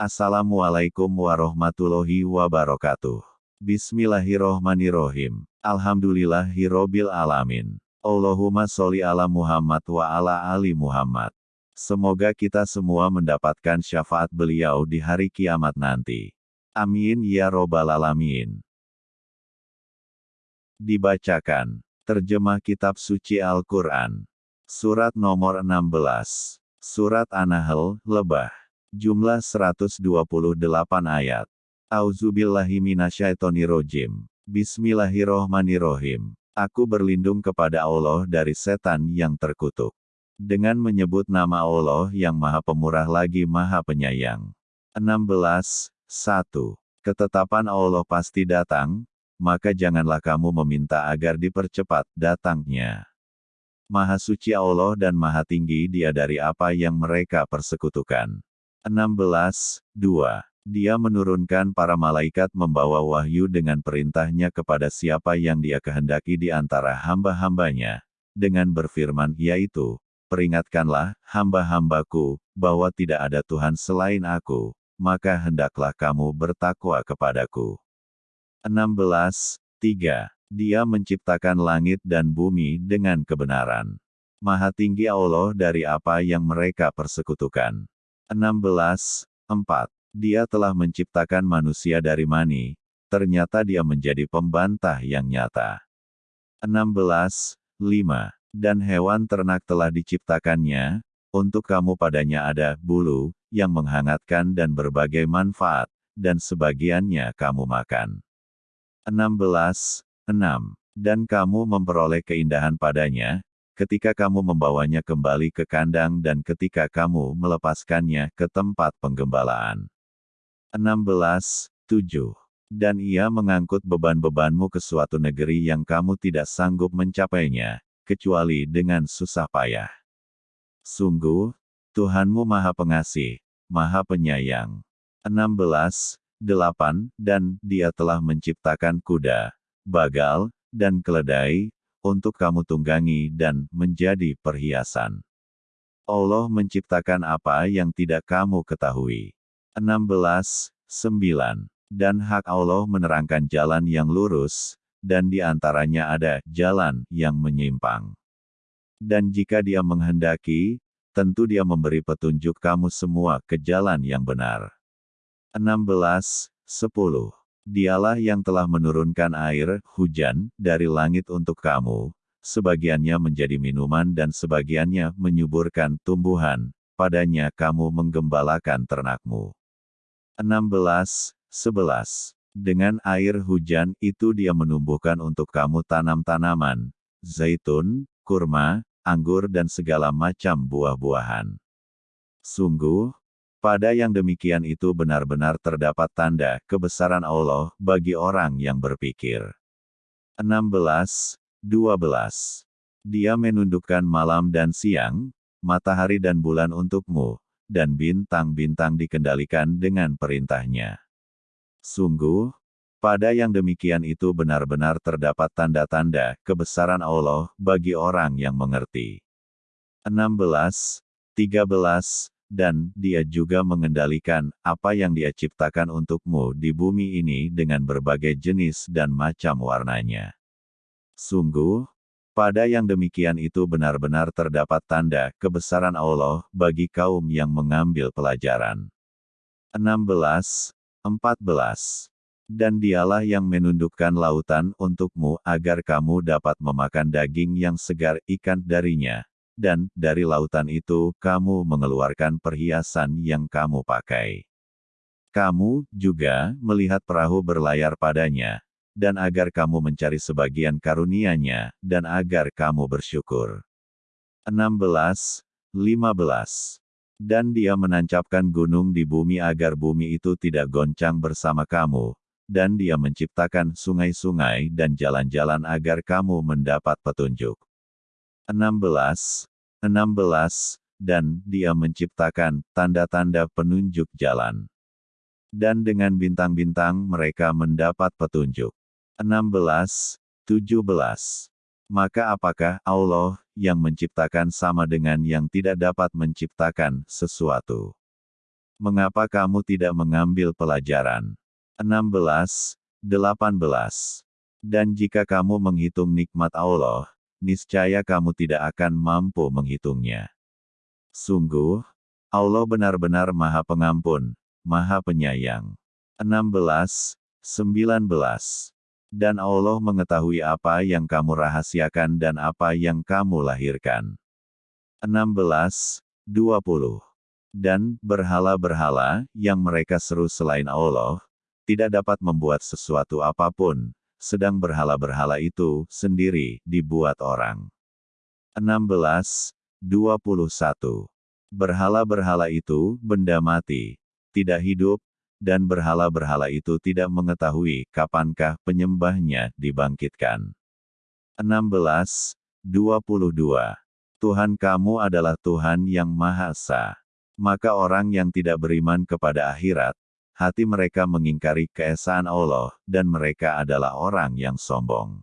Assalamualaikum warahmatullahi wabarakatuh. Bismillahirrohmanirrohim. Alhamdulillahirrobil alamin. Allahumma sholli ala Muhammad wa ala ali Muhammad. Semoga kita semua mendapatkan syafaat beliau di hari kiamat nanti. Amin ya robbal alamin. Dibacakan. Terjemah Kitab Suci Al-Quran. Surat nomor 16. Surat An-Nahl, Lebah. Jumlah 128 ayat. Auzubillahiminasyaitonirojim. Bismillahirrohmanirrohim. Aku berlindung kepada Allah dari setan yang terkutuk. Dengan menyebut nama Allah yang maha pemurah lagi maha penyayang. 16. 1. Ketetapan Allah pasti datang, maka janganlah kamu meminta agar dipercepat datangnya. Maha suci Allah dan maha tinggi dia dari apa yang mereka persekutukan. 16. 2. Dia menurunkan para malaikat membawa wahyu dengan perintahnya kepada siapa yang dia kehendaki di antara hamba-hambanya, dengan berfirman yaitu, Peringatkanlah, hamba-hambaku, bahwa tidak ada Tuhan selain aku, maka hendaklah kamu bertakwa kepadaku. 16. 3. Dia menciptakan langit dan bumi dengan kebenaran. Maha tinggi Allah dari apa yang mereka persekutukan. 16. 4. Dia telah menciptakan manusia dari mani, ternyata dia menjadi pembantah yang nyata. 16. 5. Dan hewan ternak telah diciptakannya, untuk kamu padanya ada bulu, yang menghangatkan dan berbagai manfaat, dan sebagiannya kamu makan. 16. 6. Dan kamu memperoleh keindahan padanya, ketika kamu membawanya kembali ke kandang dan ketika kamu melepaskannya ke tempat penggembalaan. 16. 7. Dan ia mengangkut beban-bebanmu ke suatu negeri yang kamu tidak sanggup mencapainya, kecuali dengan susah payah. Sungguh, Tuhanmu Maha Pengasih, Maha Penyayang. 16. 8. Dan dia telah menciptakan kuda, bagal, dan keledai, untuk kamu tunggangi dan menjadi perhiasan. Allah menciptakan apa yang tidak kamu ketahui. 16. 9. Dan hak Allah menerangkan jalan yang lurus, dan di antaranya ada jalan yang menyimpang. Dan jika dia menghendaki, tentu dia memberi petunjuk kamu semua ke jalan yang benar. 16. 10. Dialah yang telah menurunkan air, hujan, dari langit untuk kamu, sebagiannya menjadi minuman dan sebagiannya menyuburkan tumbuhan, padanya kamu menggembalakan ternakmu. 16. 11. Dengan air hujan itu dia menumbuhkan untuk kamu tanam-tanaman, zaitun, kurma, anggur dan segala macam buah-buahan. Sungguh, pada yang demikian itu benar-benar terdapat tanda kebesaran Allah bagi orang yang berpikir. 16. 12. Dia menundukkan malam dan siang, matahari dan bulan untukmu, dan bintang-bintang dikendalikan dengan perintahnya. Sungguh, pada yang demikian itu benar-benar terdapat tanda-tanda kebesaran Allah bagi orang yang mengerti. 16. 13 dan dia juga mengendalikan apa yang dia ciptakan untukmu di bumi ini dengan berbagai jenis dan macam warnanya. Sungguh, pada yang demikian itu benar-benar terdapat tanda kebesaran Allah bagi kaum yang mengambil pelajaran. 16. 14. Dan dialah yang menundukkan lautan untukmu agar kamu dapat memakan daging yang segar ikan darinya, dan dari lautan itu kamu mengeluarkan perhiasan yang kamu pakai. Kamu juga melihat perahu berlayar padanya, dan agar kamu mencari sebagian karunia-Nya, dan agar kamu bersyukur. 16. 15. Dan dia menancapkan gunung di bumi agar bumi itu tidak goncang bersama kamu, dan dia menciptakan sungai-sungai dan jalan-jalan agar kamu mendapat petunjuk. 16. 16, dan dia menciptakan tanda-tanda penunjuk jalan. Dan dengan bintang-bintang mereka mendapat petunjuk. 16, 17. Maka apakah Allah yang menciptakan sama dengan yang tidak dapat menciptakan sesuatu? Mengapa kamu tidak mengambil pelajaran? 16, 18. Dan jika kamu menghitung nikmat Allah, niscaya kamu tidak akan mampu menghitungnya. Sungguh, Allah benar-benar maha pengampun, maha penyayang. 16, 19. Dan Allah mengetahui apa yang kamu rahasiakan dan apa yang kamu lahirkan. 16, 20. Dan, berhala-berhala, yang mereka seru selain Allah, tidak dapat membuat sesuatu apa pun, sedang berhala-berhala itu, sendiri, dibuat orang. 16, 21. Berhala-berhala itu, benda mati, tidak hidup, dan berhala-berhala itu tidak mengetahui kapankah penyembahnya dibangkitkan. 16, 22. Tuhan kamu adalah Tuhan yang Maha Esa. Maka orang yang tidak beriman kepada akhirat, hati mereka mengingkari keesaan Allah, dan mereka adalah orang yang sombong.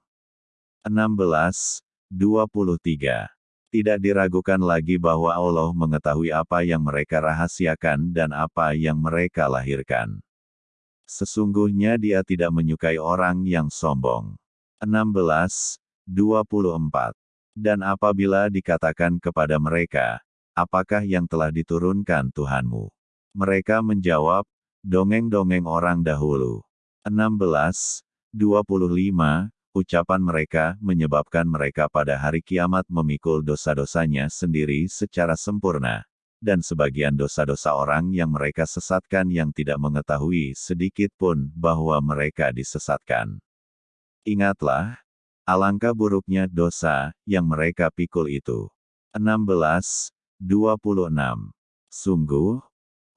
16, 23. Tidak diragukan lagi bahwa Allah mengetahui apa yang mereka rahasiakan dan apa yang mereka lahirkan. Sesungguhnya dia tidak menyukai orang yang sombong. 16, 24. Dan apabila dikatakan kepada mereka, apakah yang telah diturunkan Tuhanmu? Mereka menjawab, dongeng-dongeng orang dahulu. 16, 25, ucapan mereka menyebabkan mereka pada hari kiamat memikul dosa-dosanya sendiri secara sempurna, dan sebagian dosa-dosa orang yang mereka sesatkan yang tidak mengetahui sedikit pun bahwa mereka disesatkan. Ingatlah, alangkah buruknya dosa yang mereka pikul itu. 16, 26. Sungguh,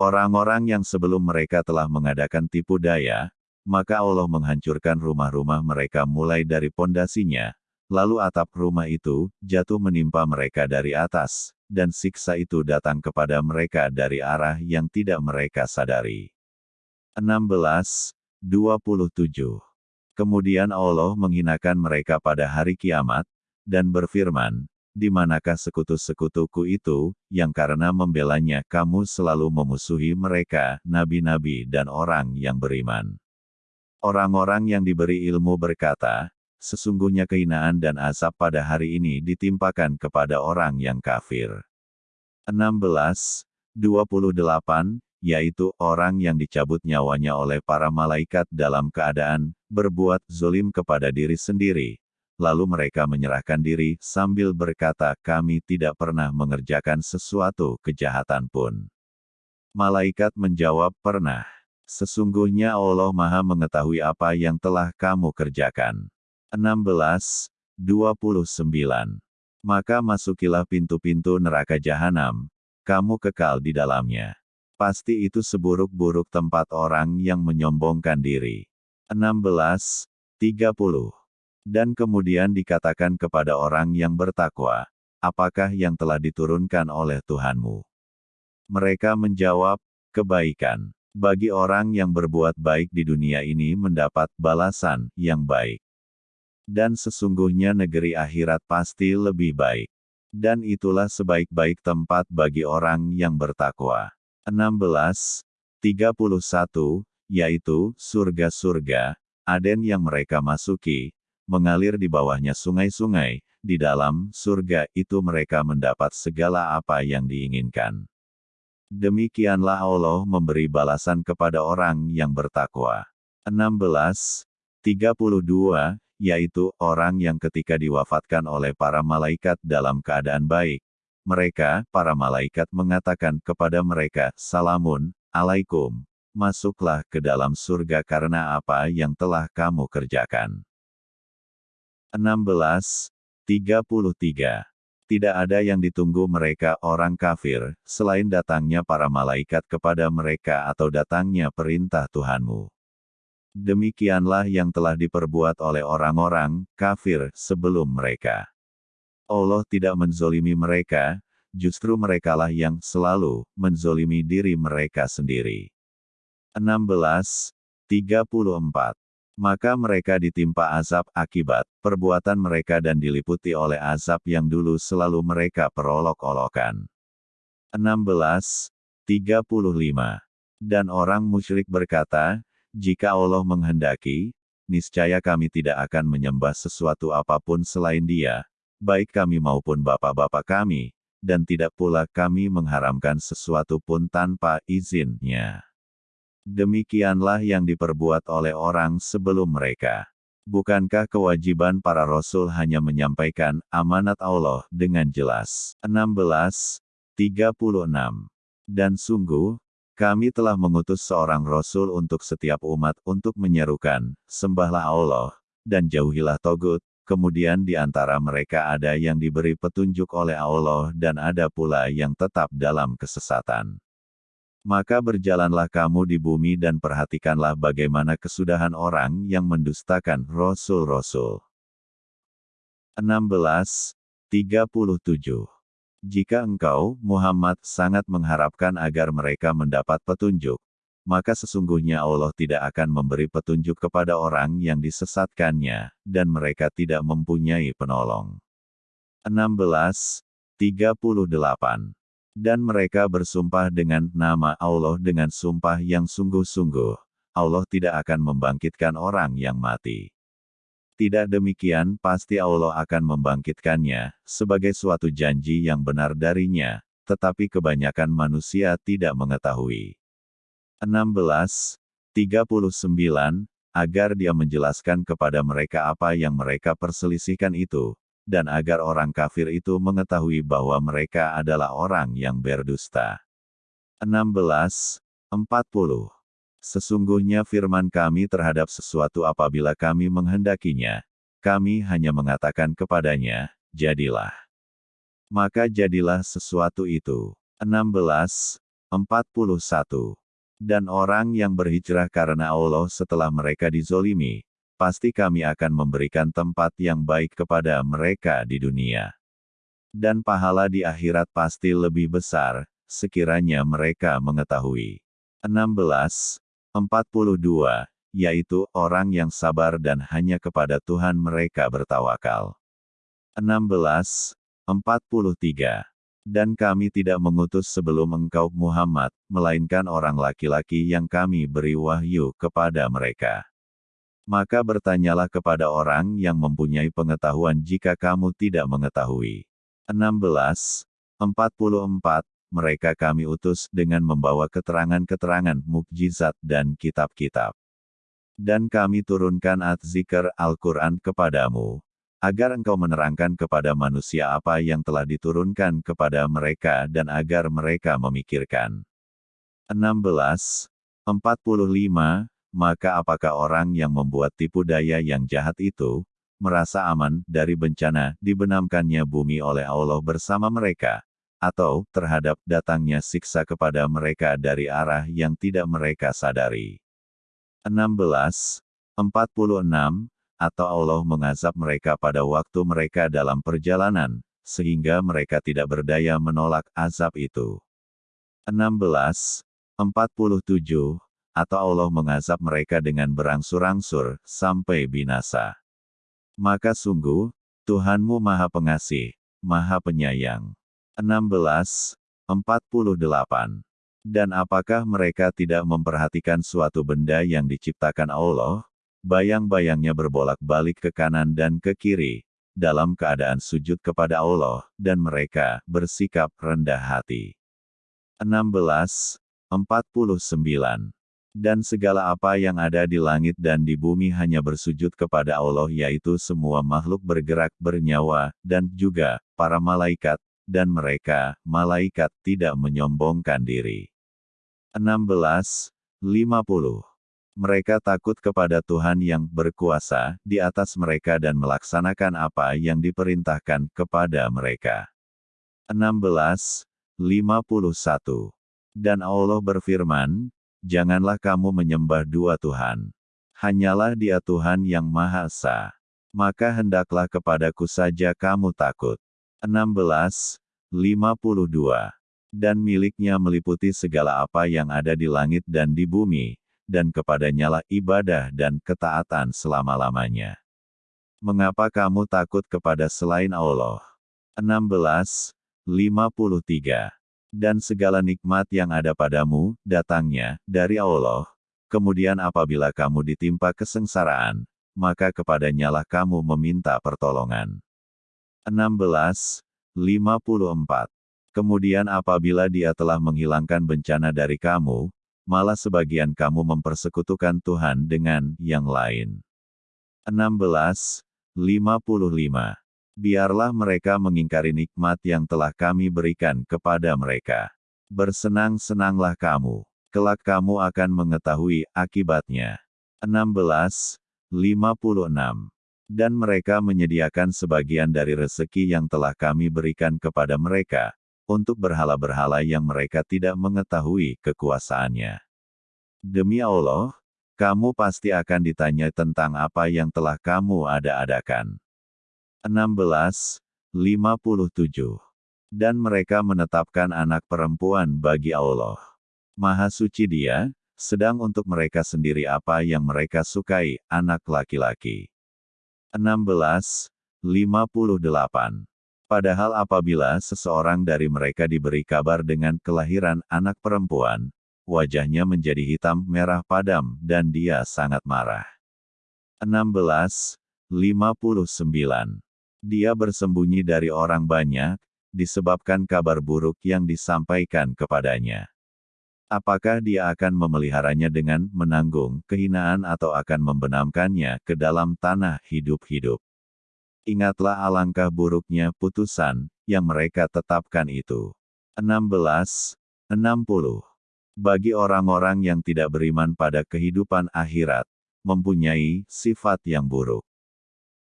orang-orang yang sebelum mereka telah mengadakan tipu daya, maka Allah menghancurkan rumah-rumah mereka mulai dari pondasinya, lalu atap rumah itu jatuh menimpa mereka dari atas, dan siksa itu datang kepada mereka dari arah yang tidak mereka sadari. 16, 27. Kemudian Allah menghinakan mereka pada hari kiamat, dan berfirman, di manakah sekutu-sekutuku itu, yang karena membelanya kamu selalu memusuhi mereka, nabi-nabi dan orang yang beriman. Orang-orang yang diberi ilmu berkata, sesungguhnya kehinaan dan azab pada hari ini ditimpakan kepada orang yang kafir. 16, 28, yaitu orang yang dicabut nyawanya oleh para malaikat dalam keadaan berbuat zolim kepada diri sendiri. Lalu mereka menyerahkan diri sambil berkata, "Kami tidak pernah mengerjakan sesuatu kejahatan pun." Malaikat menjawab, "Pernah." Sesungguhnya Allah Maha mengetahui apa yang telah kamu kerjakan. 16, 29. Maka masukilah pintu-pintu neraka jahanam, kamu kekal di dalamnya. Pasti itu seburuk-buruk tempat orang yang menyombongkan diri. 16, 30. Dan kemudian dikatakan kepada orang yang bertakwa, apakah yang telah diturunkan oleh Tuhanmu? Mereka menjawab, kebaikan. Bagi orang yang berbuat baik di dunia ini mendapat balasan yang baik. Dan sesungguhnya negeri akhirat pasti lebih baik. Dan itulah sebaik-baik tempat bagi orang yang bertakwa. 16. 31, yaitu surga-surga, Aden yang mereka masuki, mengalir di bawahnya sungai-sungai, di dalam surga itu mereka mendapat segala apa yang diinginkan. Demikianlah Allah memberi balasan kepada orang yang bertakwa. 16. 32, yaitu orang yang ketika diwafatkan oleh para malaikat dalam keadaan baik. Mereka, para malaikat mengatakan kepada mereka, Salamun, alaikum, masuklah ke dalam surga karena apa yang telah kamu kerjakan. 16. 33 tidak ada yang ditunggu mereka orang kafir, selain datangnya para malaikat kepada mereka atau datangnya perintah Tuhanmu. Demikianlah yang telah diperbuat oleh orang-orang kafir sebelum mereka. Allah tidak menzolimi mereka, justru merekalah yang selalu menzolimi diri mereka sendiri. 16. 34 maka mereka ditimpa azab akibat perbuatan mereka dan diliputi oleh azab yang dulu selalu mereka perolok-olokan. 16. 35. Dan orang musyrik berkata, jika Allah menghendaki, niscaya kami tidak akan menyembah sesuatu apa pun selain dia, baik kami maupun bapak-bapak kami, dan tidak pula kami mengharamkan sesuatu pun tanpa izinnya. Demikianlah yang diperbuat oleh orang sebelum mereka. Bukankah kewajiban para rasul hanya menyampaikan amanat Allah dengan jelas? 16. 36. Dan sungguh, kami telah mengutus seorang rasul untuk setiap umat untuk menyerukan, sembahlah Allah, dan jauhilah togut, kemudian di antara mereka ada yang diberi petunjuk oleh Allah dan ada pula yang tetap dalam kesesatan. Maka berjalanlah kamu di bumi dan perhatikanlah bagaimana kesudahan orang yang mendustakan Rasul-Rasul. 16. 37. Jika engkau, Muhammad, sangat mengharapkan agar mereka mendapat petunjuk, maka sesungguhnya Allah tidak akan memberi petunjuk kepada orang yang disesatkannya, dan mereka tidak mempunyai penolong. 16. 38. Dan mereka bersumpah dengan nama Allah dengan sumpah yang sungguh-sungguh. Allah tidak akan membangkitkan orang yang mati. Tidak demikian, pasti Allah akan membangkitkannya, sebagai suatu janji yang benar darinya, tetapi kebanyakan manusia tidak mengetahui. 16. 39. Agar dia menjelaskan kepada mereka apa yang mereka perselisihkan itu, dan agar orang kafir itu mengetahui bahwa mereka adalah orang yang berdusta. 16. 40. Sesungguhnya firman kami terhadap sesuatu apabila kami menghendakinya, kami hanya mengatakan kepadanya, jadilah. Maka jadilah sesuatu itu. 16. 41. Dan orang yang berhijrah karena Allah setelah mereka dizolimi, pasti kami akan memberikan tempat yang baik kepada mereka di dunia. Dan pahala di akhirat pasti lebih besar, sekiranya mereka mengetahui. 16. 42, yaitu orang yang sabar dan hanya kepada Tuhan mereka bertawakal. 16. 43. Dan kami tidak mengutus sebelum engkau Muhammad, melainkan orang laki-laki yang kami beri wahyu kepada mereka. Maka bertanyalah kepada orang yang mempunyai pengetahuan jika kamu tidak mengetahui. 16. 44. Mereka kami utus dengan membawa keterangan-keterangan mukjizat dan kitab-kitab. Dan kami turunkan at-zikr Al-Quran kepadamu, agar engkau menerangkan kepada manusia apa yang telah diturunkan kepada mereka dan agar mereka memikirkan. 16. 45 maka apakah orang yang membuat tipu daya yang jahat itu, merasa aman dari bencana dibenamkannya bumi oleh Allah bersama mereka, atau terhadap datangnya siksa kepada mereka dari arah yang tidak mereka sadari. 16. 46, atau Allah mengazab mereka pada waktu mereka dalam perjalanan, sehingga mereka tidak berdaya menolak azab itu. 16. 47, atau Allah mengazab mereka dengan berangsur-angsur, sampai binasa. Maka sungguh, Tuhanmu Maha Pengasih, Maha Penyayang. 16. 48. Dan apakah mereka tidak memperhatikan suatu benda yang diciptakan Allah? Bayang-bayangnya berbolak-balik ke kanan dan ke kiri, dalam keadaan sujud kepada Allah, dan mereka bersikap rendah hati. 16. 49. Dan segala apa yang ada di langit dan di bumi hanya bersujud kepada Allah yaitu semua makhluk bergerak bernyawa, dan juga, para malaikat, dan mereka, malaikat tidak menyombongkan diri. 16. 50. Mereka takut kepada Tuhan yang berkuasa di atas mereka dan melaksanakan apa yang diperintahkan kepada mereka. 16. 51. Dan Allah berfirman, Janganlah kamu menyembah dua Tuhan. Hanyalah dia Tuhan yang Maha Esa. Maka hendaklah kepadaku saja kamu takut. 16. 52. Dan miliknya meliputi segala apa yang ada di langit dan di bumi, dan kepadanyalah ibadah dan ketaatan selama-lamanya. Mengapa kamu takut kepada selain Allah? 16. 53 Dan segala nikmat yang ada padamu, datangnya, dari Allah. Kemudian apabila kamu ditimpa kesengsaraan, maka kepadanyalah kamu meminta pertolongan. 16. 54. Kemudian apabila dia telah menghilangkan bencana dari kamu, malah sebagian kamu mempersekutukan Tuhan dengan yang lain. 16. 55. Biarlah mereka mengingkari nikmat yang telah kami berikan kepada mereka. Bersenang-senanglah kamu. Kelak kamu akan mengetahui akibatnya. 16. 56. Dan mereka menyediakan sebagian dari rezeki yang telah kami berikan kepada mereka, untuk berhala-berhala yang mereka tidak mengetahui kekuasaannya. Demi Allah, kamu pasti akan ditanya tentang apa yang telah kamu ada-adakan. 16. 57. Dan mereka menetapkan anak perempuan bagi Allah. Maha suci dia, sedang untuk mereka sendiri apa yang mereka sukai, anak laki-laki. 16. 58. Padahal apabila seseorang dari mereka diberi kabar dengan kelahiran anak perempuan, wajahnya menjadi hitam merah padam dan dia sangat marah. 16. 59. Dia bersembunyi dari orang banyak, disebabkan kabar buruk yang disampaikan kepadanya. Apakah dia akan memeliharanya dengan menanggung kehinaan atau akan membenamkannya ke dalam tanah hidup-hidup? Ingatlah alangkah buruknya putusan yang mereka tetapkan itu. 16. 60. Bagi orang-orang yang tidak beriman pada kehidupan akhirat, mempunyai sifat yang buruk.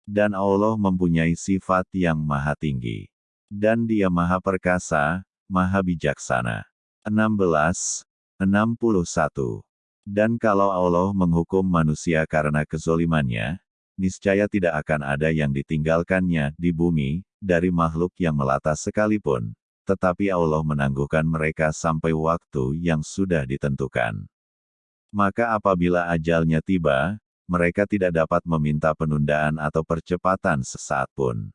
Dan Allah mempunyai sifat yang maha tinggi. Dan dia maha perkasa, maha bijaksana. 16. 61. Dan kalau Allah menghukum manusia karena kezolimannya, niscaya tidak akan ada yang ditinggalkannya di bumi, dari makhluk yang melata sekalipun, tetapi Allah menangguhkan mereka sampai waktu yang sudah ditentukan. Maka apabila ajalnya tiba, mereka tidak dapat meminta penundaan atau percepatan sesaat pun.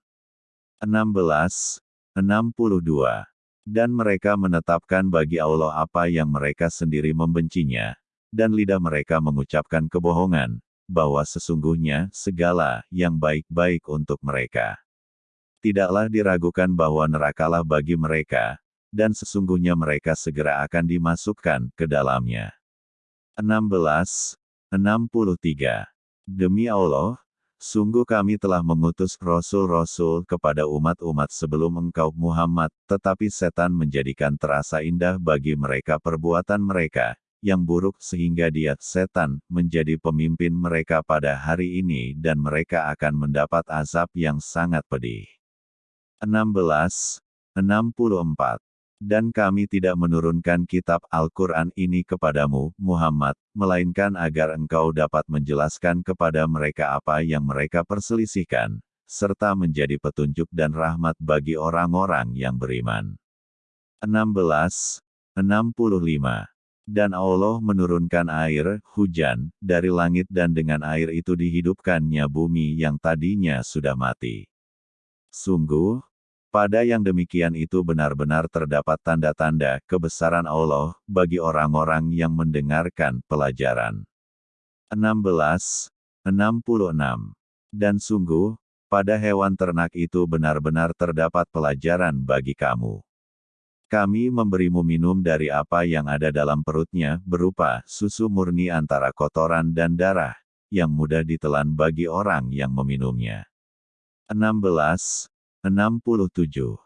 16. 62. Dan mereka menetapkan bagi Allah apa yang mereka sendiri membencinya, dan lidah mereka mengucapkan kebohongan, bahwa sesungguhnya segala yang baik-baik untuk mereka. Tidaklah diragukan bahwa nerakalah bagi mereka, dan sesungguhnya mereka segera akan dimasukkan ke dalamnya. 16. 63. Demi Allah, sungguh kami telah mengutus rasul-rasul kepada umat-umat sebelum engkau Muhammad, tetapi setan menjadikan terasa indah bagi mereka perbuatan mereka, yang buruk sehingga dia, setan, menjadi pemimpin mereka pada hari ini dan mereka akan mendapat azab yang sangat pedih. 16. 64. Dan kami tidak menurunkan kitab Al-Quran ini kepadamu, Muhammad, melainkan agar engkau dapat menjelaskan kepada mereka apa yang mereka perselisihkan, serta menjadi petunjuk dan rahmat bagi orang-orang yang beriman. 16. 65 dan Allah menurunkan air, hujan, dari langit dan dengan air itu dihidupkannya bumi yang tadinya sudah mati. Sungguh, pada yang demikian itu benar-benar terdapat tanda-tanda kebesaran Allah bagi orang-orang yang mendengarkan pelajaran. 16. 66. Dan sungguh, pada hewan ternak itu benar-benar terdapat pelajaran bagi kamu. Kami memberimu minum dari apa yang ada dalam perutnya, berupa susu murni antara kotoran dan darah, yang mudah ditelan bagi orang yang meminumnya. 16. 67.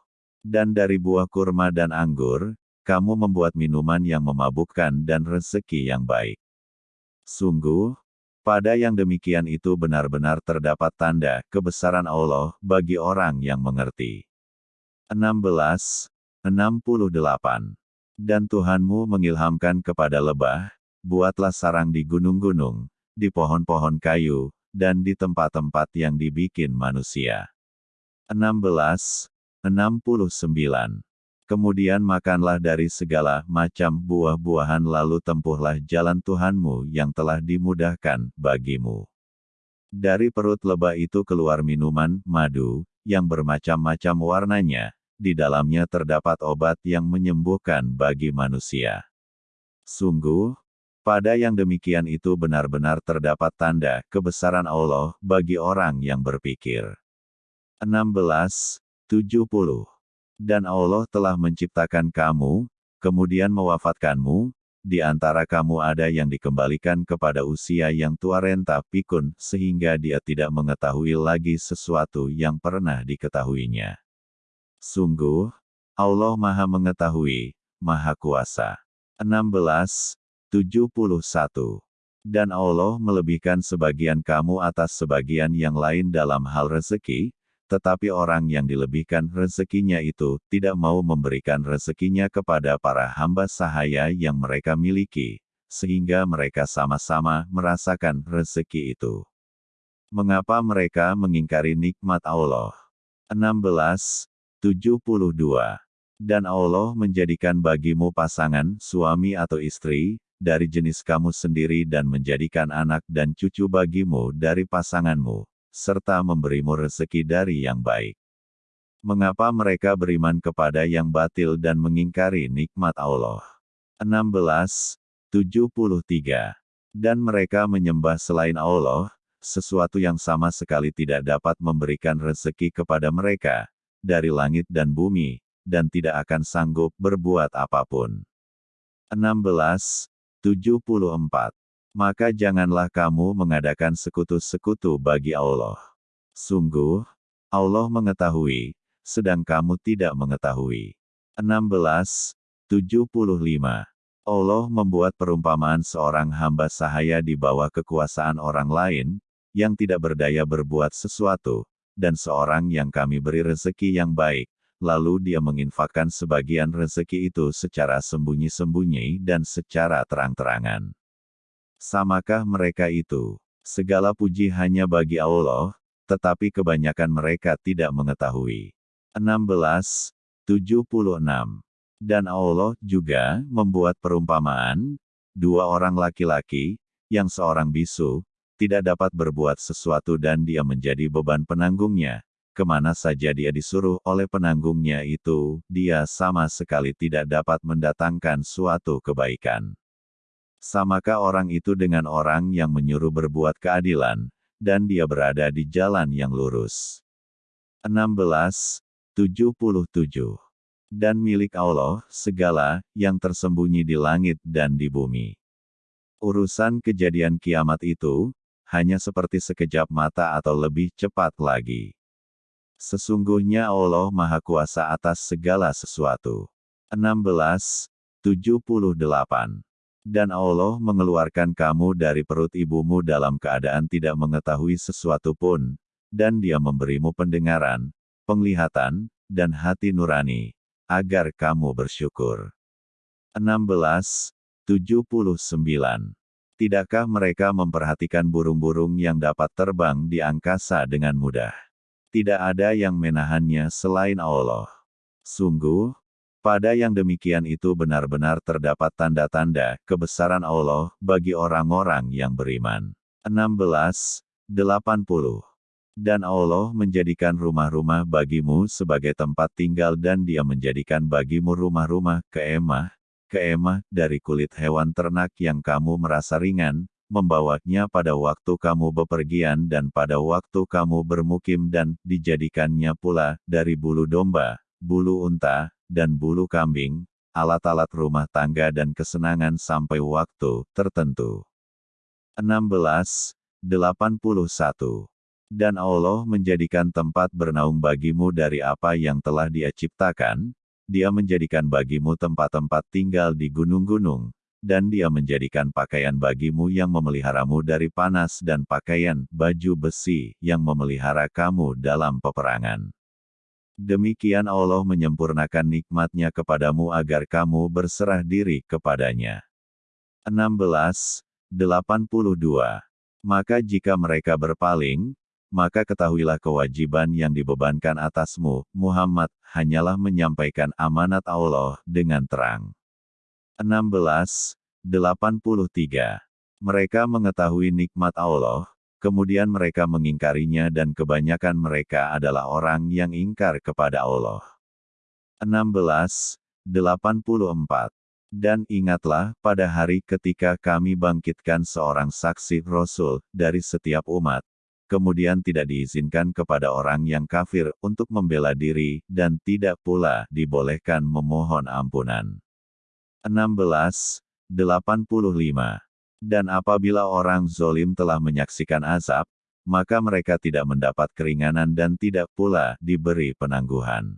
Dan dari buah kurma dan anggur, kamu membuat minuman yang memabukkan dan rezeki yang baik. Sungguh, pada yang demikian itu benar-benar terdapat tanda kebesaran Allah bagi orang yang mengerti. 16. 68. Dan Tuhanmu mengilhamkan kepada lebah, buatlah sarang di gunung-gunung, di pohon-pohon kayu, dan di tempat-tempat yang dibikin manusia. 16. 69. Kemudian makanlah dari segala macam buah-buahan lalu tempuhlah jalan Tuhanmu yang telah dimudahkan bagimu. Dari perut lebah itu keluar minuman, madu, yang bermacam-macam warnanya, di dalamnya terdapat obat yang menyembuhkan bagi manusia. Sungguh, pada yang demikian itu benar-benar terdapat tanda kebesaran Allah bagi orang yang berpikir. 16. 70. Dan Allah telah menciptakan kamu, kemudian mewafatkanmu, di antara kamu ada yang dikembalikan kepada usia yang tua renta pikun, sehingga dia tidak mengetahui lagi sesuatu yang pernah diketahuinya. Sungguh, Allah Maha Mengetahui, Maha Kuasa. 16. 71. Dan Allah melebihkan sebagian kamu atas sebagian yang lain dalam hal rezeki, tetapi orang yang dilebihkan rezekinya itu tidak mau memberikan rezekinya kepada para hamba sahaya yang mereka miliki, sehingga mereka sama-sama merasakan rezeki itu. Mengapa mereka mengingkari nikmat Allah? 16. 72. Dan Allah menjadikan bagimu pasangan, suami atau istri, dari jenis kamu sendiri dan menjadikan anak dan cucu bagimu dari pasanganmu, serta memberimu rezeki dari yang baik. Mengapa mereka beriman kepada yang batil dan mengingkari nikmat Allah? 16. 73. Dan mereka menyembah selain Allah, sesuatu yang sama sekali tidak dapat memberikan rezeki kepada mereka, dari langit dan bumi, dan tidak akan sanggup berbuat apa pun. 16. 74. Maka janganlah kamu mengadakan sekutu-sekutu bagi Allah. Sungguh, Allah mengetahui, sedang kamu tidak mengetahui. 16. 75. Allah membuat perumpamaan seorang hamba sahaya di bawah kekuasaan orang lain, yang tidak berdaya berbuat sesuatu, dan seorang yang kami beri rezeki yang baik, lalu dia menginfakkan sebagian rezeki itu secara sembunyi-sembunyi dan secara terang-terangan. Samakah mereka itu? Segala puji hanya bagi Allah, tetapi kebanyakan mereka tidak mengetahui. 16. 76. Dan Allah juga membuat perumpamaan, dua orang laki-laki, yang seorang bisu, tidak dapat berbuat sesuatu dan dia menjadi beban penanggungnya. Ke mana saja dia disuruh oleh penanggungnya itu, dia sama sekali tidak dapat mendatangkan suatu kebaikan. Samakah orang itu dengan orang yang menyuruh berbuat keadilan, dan dia berada di jalan yang lurus. 16. 77. Dan milik Allah, segala, yang tersembunyi di langit dan di bumi. Urusan kejadian kiamat itu, hanya seperti sekejap mata atau lebih cepat lagi. Sesungguhnya Allah Maha Kuasa atas segala sesuatu. 16. 78. Dan Allah mengeluarkan kamu dari perut ibumu dalam keadaan tidak mengetahui sesuatu pun, dan dia memberimu pendengaran, penglihatan, dan hati nurani, agar kamu bersyukur. 16. 79. Tidakkah mereka memperhatikan burung-burung yang dapat terbang di angkasa dengan mudah? Tidak ada yang menahannya selain Allah. Sungguh, pada yang demikian itu benar-benar terdapat tanda-tanda kebesaran Allah bagi orang-orang yang beriman. 16. 80. Dan Allah menjadikan rumah-rumah bagimu sebagai tempat tinggal dan dia menjadikan bagimu rumah-rumah keemah, keemah dari kulit hewan ternak yang kamu merasa ringan, membawanya pada waktu kamu bepergian dan pada waktu kamu bermukim dan dijadikannya pula dari bulu domba, bulu unta, dan bulu kambing, alat-alat rumah tangga dan kesenangan sampai waktu tertentu. 16. 81. Dan Allah menjadikan tempat bernaung bagimu dari apa yang telah dia ciptakan, dia menjadikan bagimu tempat-tempat tinggal di gunung-gunung, dan dia menjadikan pakaian bagimu yang memeliharamu dari panas dan pakaian baju besi yang memelihara kamu dalam peperangan. Demikian Allah menyempurnakan nikmatnya kepadamu agar kamu berserah diri kepadanya. 16. 82. Maka jika mereka berpaling, maka ketahuilah kewajiban yang dibebankan atasmu, Muhammad, hanyalah menyampaikan amanat Allah dengan terang. 16. 83. Mereka mengetahui nikmat Allah, kemudian mereka mengingkarinya dan kebanyakan mereka adalah orang yang ingkar kepada Allah. 16, 84. Dan ingatlah, pada hari ketika kami bangkitkan seorang saksi Rasul dari setiap umat, kemudian tidak diizinkan kepada orang yang kafir untuk membela diri, dan tidak pula dibolehkan memohon ampunan. 16, 85. Dan apabila orang zolim telah menyaksikan azab, maka mereka tidak mendapat keringanan dan tidak pula diberi penangguhan.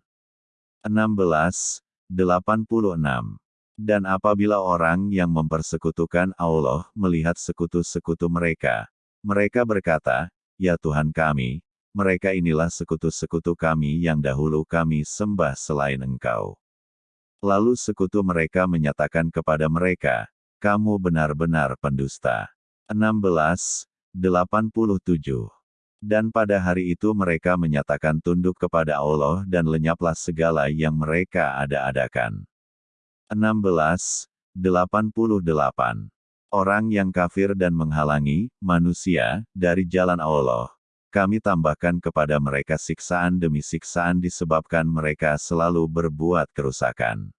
16, 86. Dan apabila orang yang mempersekutukan Allah melihat sekutu-sekutu mereka, mereka berkata, Ya Tuhan kami, mereka inilah sekutu-sekutu kami yang dahulu kami sembah selain Engkau. Lalu sekutu mereka menyatakan kepada mereka, Kamu benar-benar pendusta. 16. 87. Dan pada hari itu mereka menyatakan tunduk kepada Allah dan lenyaplah segala yang mereka ada-adakan. 16, 88. Orang yang kafir dan menghalangi manusia dari jalan Allah. Kami tambahkan kepada mereka siksaan demi siksaan disebabkan mereka selalu berbuat kerusakan.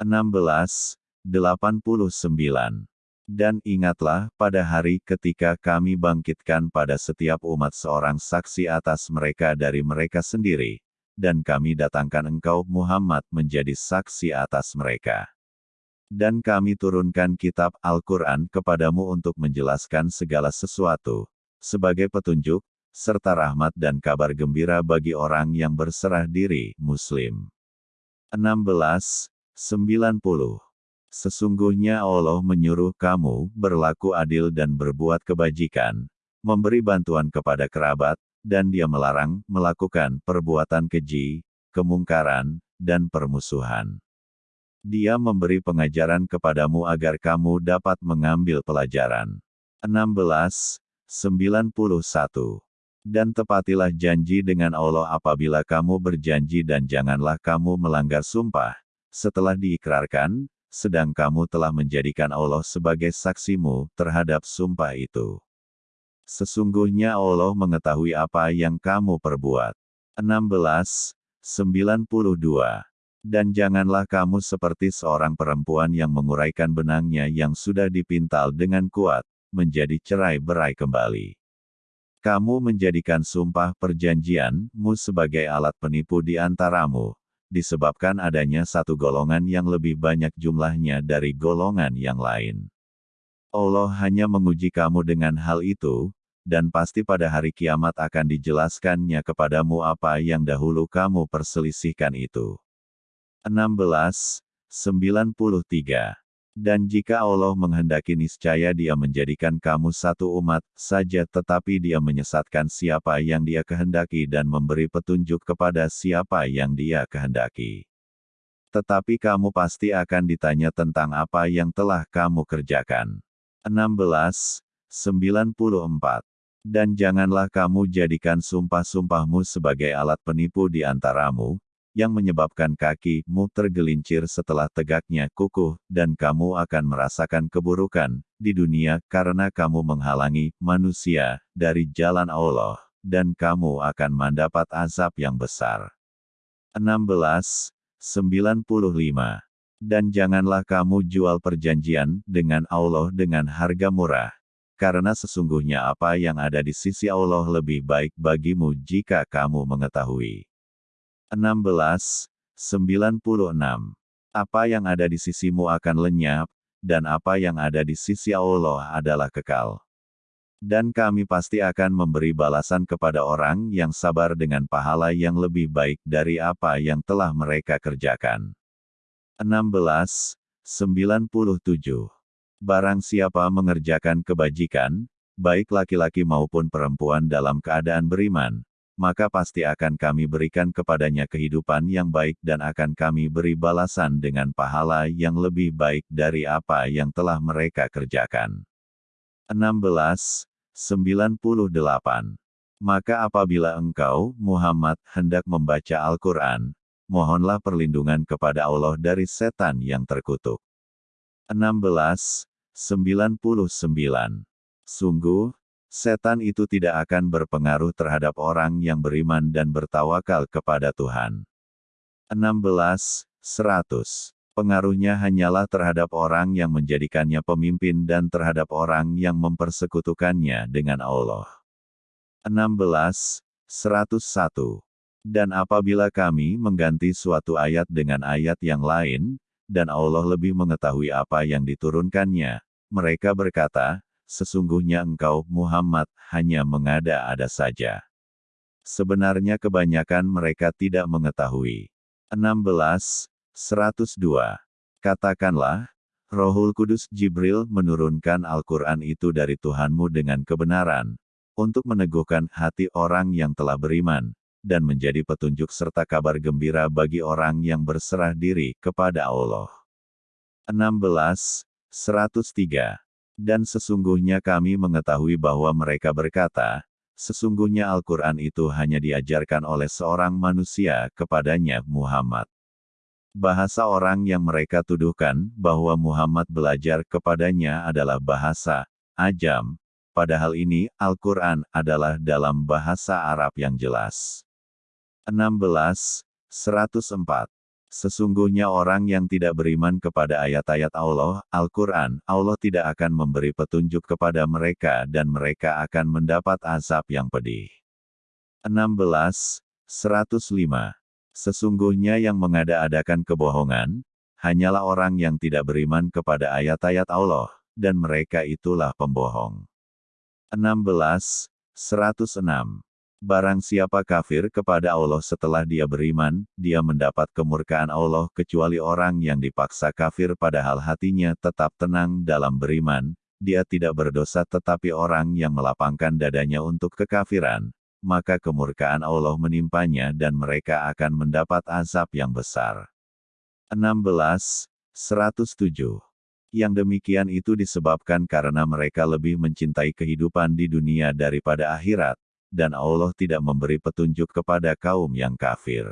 16, 89. Dan ingatlah, pada hari ketika kami bangkitkan pada setiap umat seorang saksi atas mereka dari mereka sendiri, dan kami datangkan engkau Muhammad menjadi saksi atas mereka. Dan kami turunkan kitab Al-Quran kepadamu untuk menjelaskan segala sesuatu, sebagai petunjuk, serta rahmat dan kabar gembira bagi orang yang berserah diri, Muslim. 16. 90. Sesungguhnya Allah menyuruh kamu berlaku adil dan berbuat kebajikan, memberi bantuan kepada kerabat, dan dia melarang melakukan perbuatan keji, kemungkaran, dan permusuhan. Dia memberi pengajaran kepadamu agar kamu dapat mengambil pelajaran. 16. 91. Dan tepatilah janji dengan Allah apabila kamu berjanji dan janganlah kamu melanggar sumpah, setelah diikrarkan, sedang kamu telah menjadikan Allah sebagai saksimu terhadap sumpah itu. Sesungguhnya Allah mengetahui apa yang kamu perbuat. 16. 92. Dan janganlah kamu seperti seorang perempuan yang menguraikan benangnya yang sudah dipintal dengan kuat, menjadi cerai-berai kembali. Kamu menjadikan sumpah perjanjianmu sebagai alat penipu di antaramu, disebabkan adanya satu golongan yang lebih banyak jumlahnya dari golongan yang lain. Allah hanya menguji kamu dengan hal itu, dan pasti pada hari kiamat akan dijelaskannya kepadamu apa yang dahulu kamu perselisihkan itu. 16. 93. Dan jika Allah menghendaki niscaya dia menjadikan kamu satu umat saja tetapi dia menyesatkan siapa yang dia kehendaki dan memberi petunjuk kepada siapa yang dia kehendaki. Tetapi kamu pasti akan ditanya tentang apa yang telah kamu kerjakan. 16. 94. Dan janganlah kamu jadikan sumpah-sumpahmu sebagai alat penipu di antaramu, yang menyebabkan kakimu tergelincir setelah tegaknya kukuh, dan kamu akan merasakan keburukan di dunia karena kamu menghalangi manusia dari jalan Allah, dan kamu akan mendapat azab yang besar. 16. 95. Dan janganlah kamu jual perjanjian dengan Allah dengan harga murah, karena sesungguhnya apa yang ada di sisi Allah lebih baik bagimu jika kamu mengetahui. 16. 96. Apa yang ada di sisimu akan lenyap, dan apa yang ada di sisi Allah adalah kekal. Dan kami pasti akan memberi balasan kepada orang yang sabar dengan pahala yang lebih baik dari apa yang telah mereka kerjakan. 16. 97. Barang siapa mengerjakan kebajikan, baik laki-laki maupun perempuan dalam keadaan beriman, maka pasti akan kami berikan kepadanya kehidupan yang baik dan akan kami beri balasan dengan pahala yang lebih baik dari apa yang telah mereka kerjakan. 16. 98. Maka apabila engkau, Muhammad, hendak membaca Al-Quran, mohonlah perlindungan kepada Allah dari setan yang terkutuk. 16. 99. Sungguh, setan itu tidak akan berpengaruh terhadap orang yang beriman dan bertawakal kepada Tuhan. 16. 100. Pengaruhnya hanyalah terhadap orang yang menjadikannya pemimpin dan terhadap orang yang mempersekutukannya dengan Allah. 16. 101. Dan apabila kami mengganti suatu ayat dengan ayat yang lain, dan Allah lebih mengetahui apa yang diturunkannya, mereka berkata, sesungguhnya engkau, Muhammad, hanya mengada-ada saja. Sebenarnya kebanyakan mereka tidak mengetahui. 16. 102. Katakanlah, Rohul Kudus Jibril menurunkan Al-Quran itu dari Tuhanmu dengan kebenaran, untuk meneguhkan hati orang yang telah beriman, dan menjadi petunjuk serta kabar gembira bagi orang yang berserah diri kepada Allah. 16. 103. Dan sesungguhnya kami mengetahui bahwa mereka berkata, sesungguhnya Al-Quran itu hanya diajarkan oleh seorang manusia kepadanya Muhammad. Bahasa orang yang mereka tuduhkan bahwa Muhammad belajar kepadanya adalah bahasa Ajam, padahal ini Al-Quran adalah dalam bahasa Arab yang jelas. 16. 104. Sesungguhnya orang yang tidak beriman kepada ayat-ayat Allah, Al-Quran, Allah tidak akan memberi petunjuk kepada mereka dan mereka akan mendapat azab yang pedih. 16. 105. Sesungguhnya yang mengada-adakan kebohongan, hanyalah orang yang tidak beriman kepada ayat-ayat Allah, dan mereka itulah pembohong. 16. 106. Barang siapa kafir kepada Allah setelah dia beriman, dia mendapat kemurkaan Allah kecuali orang yang dipaksa kafir padahal hatinya tetap tenang dalam beriman, dia tidak berdosa tetapi orang yang melapangkan dadanya untuk kekafiran, maka kemurkaan Allah menimpanya dan mereka akan mendapat azab yang besar. 16. 107. Yang demikian itu disebabkan karena mereka lebih mencintai kehidupan di dunia daripada akhirat, dan Allah tidak memberi petunjuk kepada kaum yang kafir.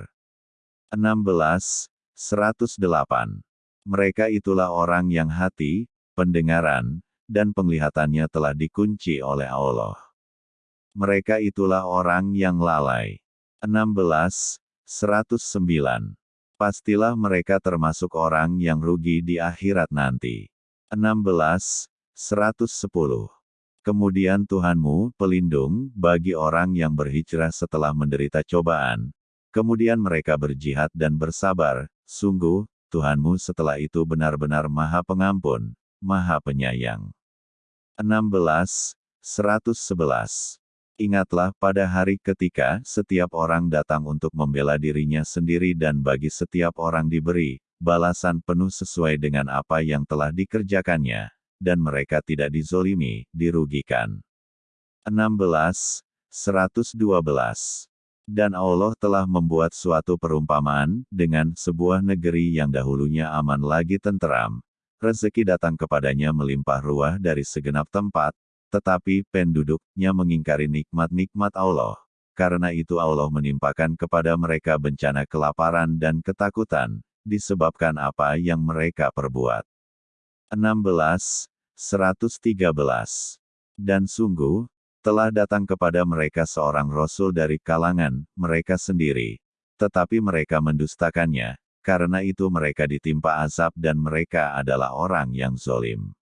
16. 108. Mereka itulah orang yang hati, pendengaran, dan penglihatannya telah dikunci oleh Allah. Mereka itulah orang yang lalai. 16. 109. Pastilah mereka termasuk orang yang rugi di akhirat nanti. 16. 110. Kemudian Tuhanmu, pelindung, bagi orang yang berhijrah setelah menderita cobaan. Kemudian mereka berjihad dan bersabar, sungguh, Tuhanmu setelah itu benar-benar maha pengampun, maha penyayang. 16. 111. Ingatlah pada hari ketika setiap orang datang untuk membela dirinya sendiri dan bagi setiap orang diberi balasan penuh sesuai dengan apa yang telah dikerjakannya dan mereka tidak dizolimi, dirugikan. 16. 112. Dan Allah telah membuat suatu perumpamaan, dengan sebuah negeri yang dahulunya aman lagi tenteram. Rezeki datang kepadanya melimpah ruah dari segenap tempat, tetapi penduduknya mengingkari nikmat-nikmat Allah. Karena itu Allah menimpakan kepada mereka bencana kelaparan dan ketakutan, disebabkan apa yang mereka perbuat. 16, 113. Dan sungguh, telah datang kepada mereka seorang rasul dari kalangan mereka sendiri, tetapi mereka mendustakannya, karena itu mereka ditimpa azab dan mereka adalah orang yang zolim.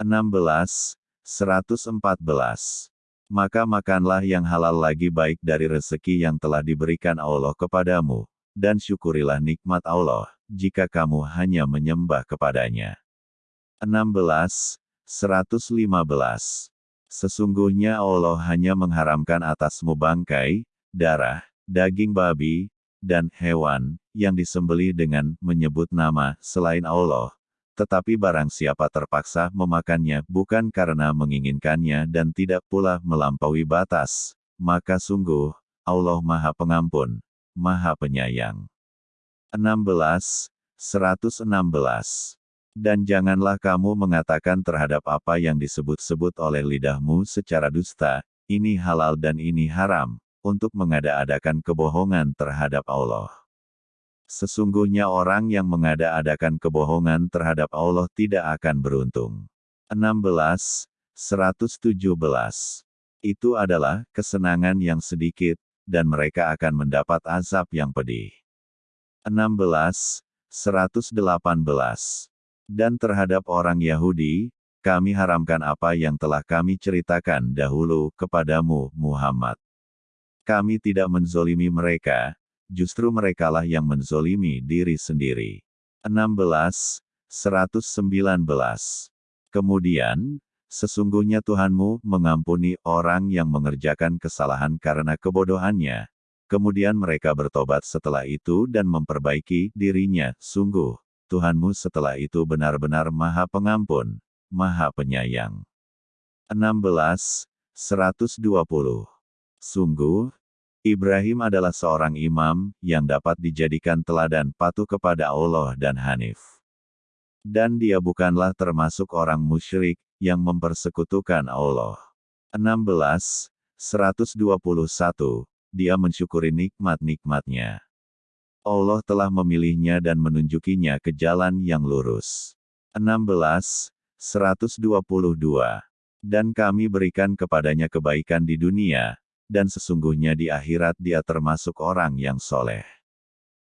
16. 114. Maka makanlah yang halal lagi baik dari rezeki yang telah diberikan Allah kepadamu, dan syukurilah nikmat Allah, jika kamu hanya menyembah kepadanya. 16, 115. Sesungguhnya Allah hanya mengharamkan atasmu bangkai, darah, daging babi, dan hewan, yang disembeli dengan menyebut nama selain Allah. Tetapi barang siapa terpaksa memakannya bukan karena menginginkannya dan tidak pula melampaui batas, maka sungguh, Allah Maha Pengampun, Maha Penyayang. 16, 116. Dan janganlah kamu mengatakan terhadap apa yang disebut-sebut oleh lidahmu secara dusta, ini halal dan ini haram, untuk mengada-adakan kebohongan terhadap Allah. Sesungguhnya orang yang mengada-adakan kebohongan terhadap Allah tidak akan beruntung. 16. 117. Itu adalah kesenangan yang sedikit, dan mereka akan mendapat azab yang pedih. 16, 118. Dan terhadap orang Yahudi, kami haramkan apa yang telah kami ceritakan dahulu kepadamu, Muhammad. Kami tidak menzolimi mereka, justru merekalah yang menzolimi diri sendiri. 16, 119. Kemudian, sesungguhnya Tuhanmu mengampuni orang yang mengerjakan kesalahan karena kebodohannya, Kemudian mereka bertobat setelah itu dan memperbaiki dirinya. Sungguh, Tuhanmu setelah itu benar-benar maha pengampun, maha penyayang. 16. 120. Sungguh, Ibrahim adalah seorang imam yang dapat dijadikan teladan patuh kepada Allah dan Hanif. Dan dia bukanlah termasuk orang musyrik yang mempersekutukan Allah. 16. 121 dia mensyukuri nikmat-nikmatnya. Allah telah memilihnya dan menunjukinya ke jalan yang lurus. 16. 122. Dan kami berikan kepadanya kebaikan di dunia, dan sesungguhnya di akhirat dia termasuk orang yang soleh.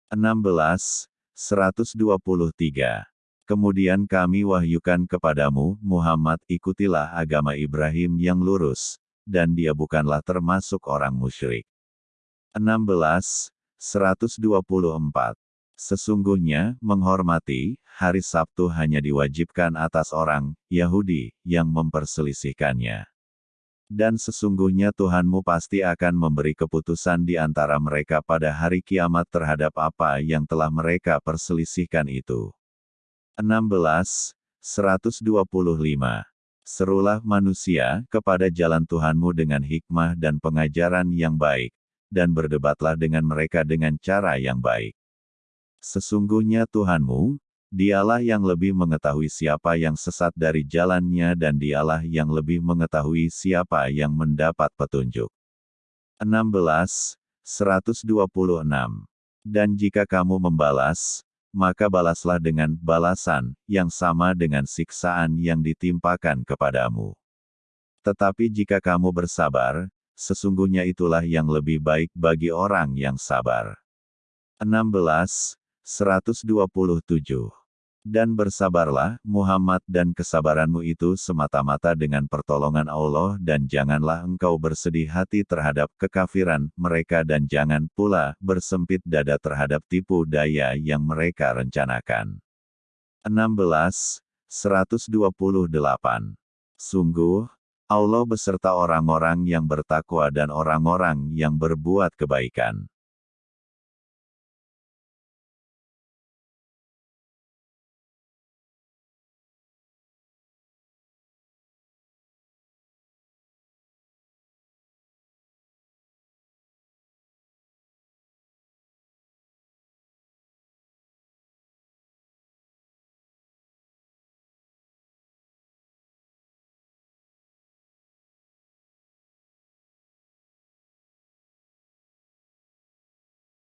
16. 123. Kemudian kami wahyukan kepadamu, Muhammad, ikutilah agama Ibrahim yang lurus, dan dia bukanlah termasuk orang musyrik. 16, 124. Sesungguhnya, menghormati, hari Sabtu hanya diwajibkan atas orang, Yahudi, yang memperselisihkannya. Dan sesungguhnya Tuhanmu pasti akan memberi keputusan di antara mereka pada hari kiamat terhadap apa yang telah mereka perselisihkan itu. 16, 125. Serulah manusia kepada jalan Tuhanmu dengan hikmah dan pengajaran yang baik, dan berdebatlah dengan mereka dengan cara yang baik. Sesungguhnya Tuhanmu, dialah yang lebih mengetahui siapa yang sesat dari jalannya dan dialah yang lebih mengetahui siapa yang mendapat petunjuk. 16, 126. Dan jika kamu membalas, maka balaslah dengan balasan yang sama dengan siksaan yang ditimpakan kepadamu. Tetapi jika kamu bersabar, sesungguhnya itulah yang lebih baik bagi orang yang sabar. 16. 127. Dan bersabarlah, Muhammad dan kesabaranmu itu semata-mata dengan pertolongan Allah dan janganlah engkau bersedih hati terhadap kekafiran mereka dan jangan pula bersempit dada terhadap tipu daya yang mereka rencanakan. 16. 128. Sungguh, Allah beserta orang-orang yang bertakwa dan orang-orang yang berbuat kebaikan.